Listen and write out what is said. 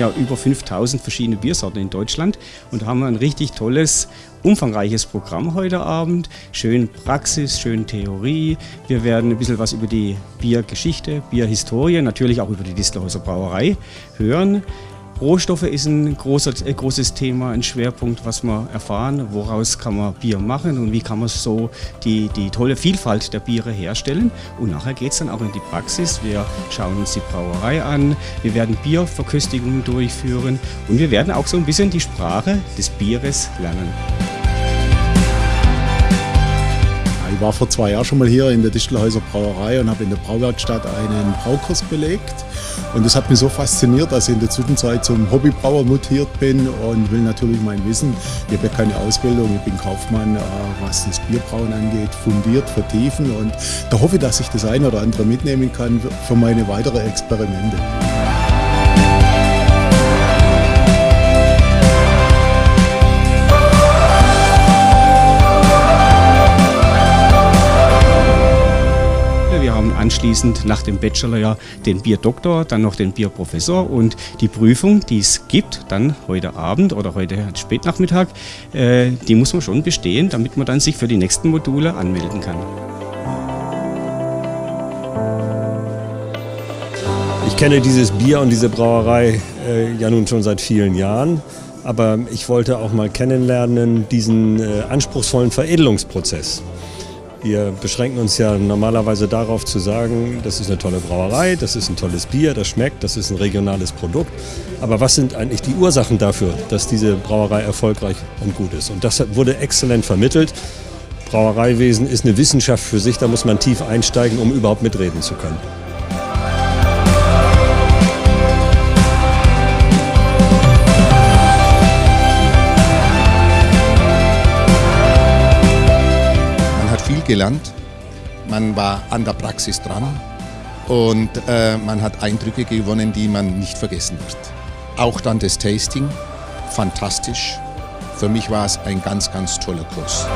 ja über 5000 verschiedene Biersorten in Deutschland und da haben wir ein richtig tolles, umfangreiches Programm heute Abend. Schön Praxis, schön Theorie. Wir werden ein bisschen was über die Biergeschichte, Bierhistorie, natürlich auch über die Distelhäuser Brauerei hören. Rohstoffe ist ein, großer, ein großes Thema, ein Schwerpunkt, was wir erfahren. Woraus kann man Bier machen und wie kann man so die, die tolle Vielfalt der Biere herstellen. Und nachher geht es dann auch in die Praxis. Wir schauen uns die Brauerei an, wir werden Bierverköstigungen durchführen und wir werden auch so ein bisschen die Sprache des Bieres lernen. Ich war vor zwei Jahren schon mal hier in der Distelhäuser Brauerei und habe in der Brauwerkstatt einen Braukurs belegt. Und das hat mich so fasziniert, dass ich in der Zwischenzeit zum Hobbybrauer mutiert bin und will natürlich mein Wissen, ich habe ja keine Ausbildung, ich bin Kaufmann, äh, was das Bierbrauen angeht, fundiert, vertiefen. Und da hoffe ich, dass ich das eine oder andere mitnehmen kann für meine weiteren Experimente. Anschließend nach dem Bachelor den Bierdoktor, dann noch den Bierprofessor und die Prüfung, die es gibt, dann heute Abend oder heute Spätnachmittag, äh, die muss man schon bestehen, damit man dann sich für die nächsten Module anmelden kann. Ich kenne dieses Bier und diese Brauerei äh, ja nun schon seit vielen Jahren, aber ich wollte auch mal kennenlernen diesen äh, anspruchsvollen Veredelungsprozess. Wir beschränken uns ja normalerweise darauf zu sagen, das ist eine tolle Brauerei, das ist ein tolles Bier, das schmeckt, das ist ein regionales Produkt. Aber was sind eigentlich die Ursachen dafür, dass diese Brauerei erfolgreich und gut ist? Und das wurde exzellent vermittelt. Brauereiwesen ist eine Wissenschaft für sich, da muss man tief einsteigen, um überhaupt mitreden zu können. Gelernt, man war an der Praxis dran und äh, man hat Eindrücke gewonnen, die man nicht vergessen wird. Auch dann das Tasting, fantastisch. Für mich war es ein ganz, ganz toller Kurs.